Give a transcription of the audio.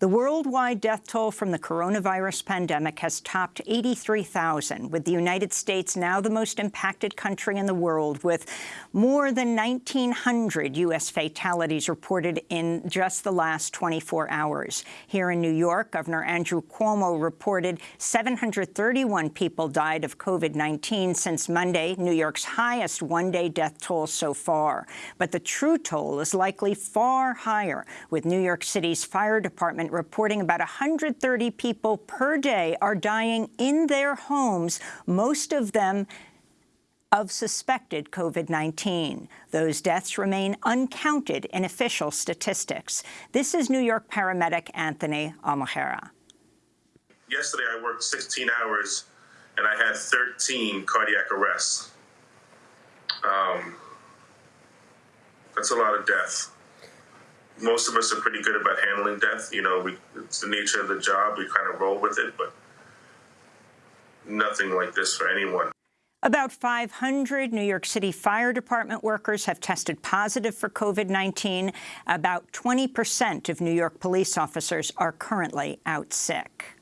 The worldwide death toll from the coronavirus pandemic has topped 83,000, with the United States now the most impacted country in the world, with more than 1,900 U.S. fatalities reported in just the last 24 hours. Here in New York, Governor Andrew Cuomo reported 731 people died of COVID-19 since Monday, New York's highest one-day death toll so far. But the true toll is likely far higher, with New York City's fire department reporting about 130 people per day are dying in their homes, most of them of suspected COVID-19. Those deaths remain uncounted in official statistics. This is New York paramedic Anthony Almojera. Yesterday I worked 16 hours and I had 13 cardiac arrests. Um, that's a lot of death. Most of us are pretty good about handling death. You know, we, it's the nature of the job. We kind of roll with it, but nothing like this for anyone. About 500 New York City Fire Department workers have tested positive for COVID-19. About 20 percent of New York police officers are currently out sick.